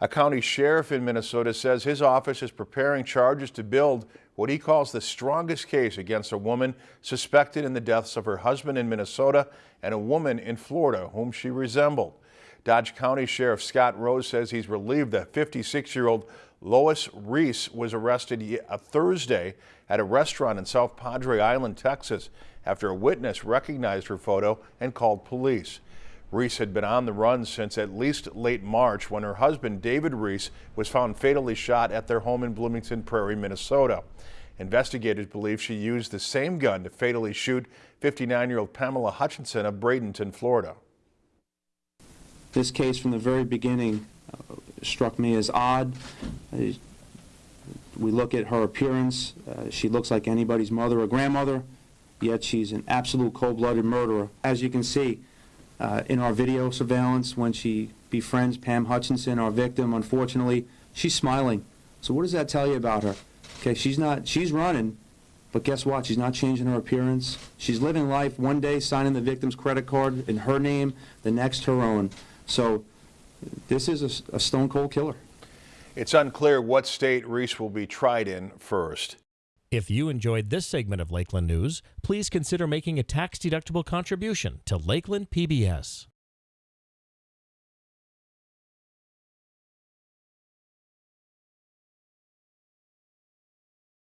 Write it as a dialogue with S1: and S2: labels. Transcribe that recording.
S1: A county sheriff in Minnesota says his office is preparing charges to build what he calls the strongest case against a woman suspected in the deaths of her husband in Minnesota and a woman in Florida whom she resembled. Dodge County Sheriff Scott Rose says he's relieved that 56-year-old Lois Riess was arrested a uh, Thursday at a restaurant in South Padre Island, Texas, after a witness recognized her photo and called police. Riess had been on the run since at least late March when her husband, David Riess, was found fatally shot at their home in Blooming Prairie, Minnesota. Investigators believe she used the same gun to fatally shoot 59-year-old Pamela Hutchinson of Bradenton, Florida.
S2: This case from the very beginning uh, struck me as odd. Uh, we look at her appearance. Uh, she looks like anybody's mother or grandmother, yet she's an absolute cold-blooded murderer. As you can see, uh, in our video surveillance when she befriends Pam Hutchinson, our victim, unfortunately, she's smiling. So what does that tell you about her? Okay, she's not, she's running, but guess what? She's not changing her appearance. She's living life one day signing the victim's credit card in her name, the next her own. So this is a, a stone cold killer.
S1: It's unclear what state Riess will be tried in first.
S3: If you enjoyed this segment of Lakeland News, please consider making a tax-deductible contribution to Lakeland PBS.